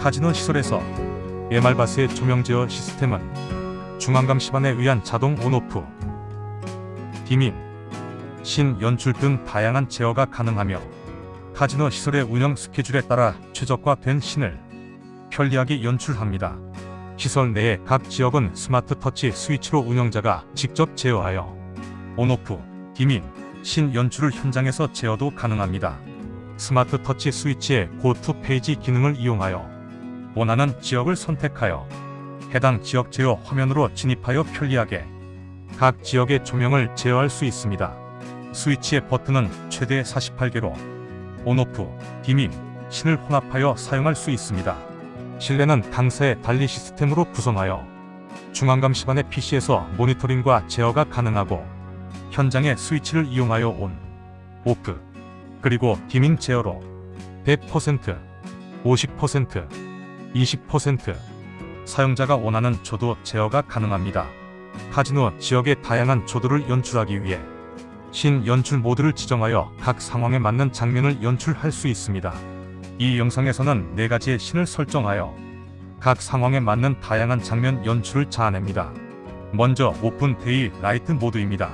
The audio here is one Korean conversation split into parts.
카지노 시설에서 에말바스의 조명 제어 시스템은 중앙감시반에 의한 자동 on/off, dimming, scene 연출 등 다양한 제어가 가능하며 카지노 시설의 운영 스케줄에 따라 최적화된 scene을 편리하게 연출합니다. 시설 내의 각 지역은 스마트 터치 스위치로 운영자가 직접 제어하여 on/off, dimming, scene 연출을 현장에서 제어도 가능합니다. 스마트 터치 스위치의 go to page 기능을 이용하여 원하는 지역을 선택하여 해당 지역 제어 화면으로 진입하여 편리하게 각 지역의 조명을 제어할 수 있습니다. 스위치의 버튼은 최대 48개로 on/off, dimming, scene을 혼합하여 사용할 수 있습니다. 실내는 당사의 DALI 시스템으로 구성하여 중앙감시반의 PC에서 모니터링과 제어가 가능하고 현장의 스위치를 이용하여 온, 오프, 그리고 디밍 제어로 100%, 50%, 20% 사용자가 원하는 조도 제어가 가능합니다. 카지노 지역의 다양한 조도를 연출하기 위해 신 연출 모드를 지정하여 각 상황에 맞는 장면을 연출할 수 있습니다. 이 영상에서는 4가지의 신을 설정하여 각 상황에 맞는 다양한 장면 연출을 자아냅니다. 먼저 open daylight 모드입니다.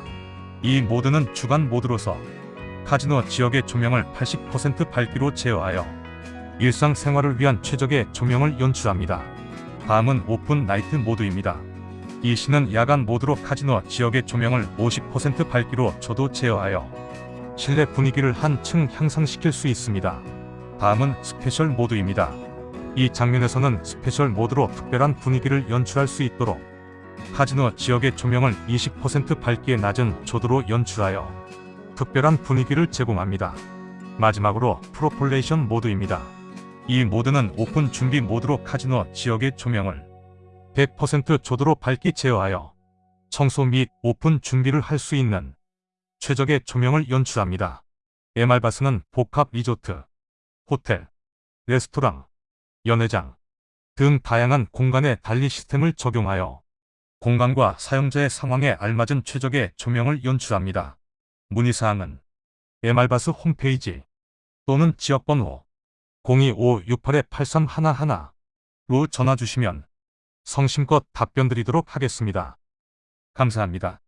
이 모드는 주간 모드로서 카지노 지역의 조명을 80% 밝기로 제어하여 일상생활을 위한 최적의 조명을 연출합니다. 다음은 open night 모드입니다. 이 scene은 야간 모드로 카지노 지역의 조명을 50% 밝기로 조도 제어하여 실내 분위기를 한층 향상시킬 수 있습니다. 다음은 special 모드입니다. 이 장면에서는 special 모드로 특별한 분위기를 연출할 수 있도록 카지노 지역의 조명을 20% 밝기의 낮은 조도로 연출하여 특별한 분위기를 제공합니다. 마지막으로 preparation 모드입니다. 이 모드는 오픈 준비 모드로 카지노 지역의 조명을 100% 조도로 밝기 제어하여 청소 및 오픈 준비를 할 수 있는 최적의 조명을 연출합니다. 에말바스는 복합 리조트, 호텔, 레스토랑, 연회장 등 다양한 공간에 달리 시스템을 적용하여 공간과 사용자의 상황에 알맞은 최적의 조명을 연출합니다. 문의사항은 에말바스 홈페이지 또는 지역번호 025-68-8311로 전화 주시면 성심껏 답변 드리도록 하겠습니다. 감사합니다.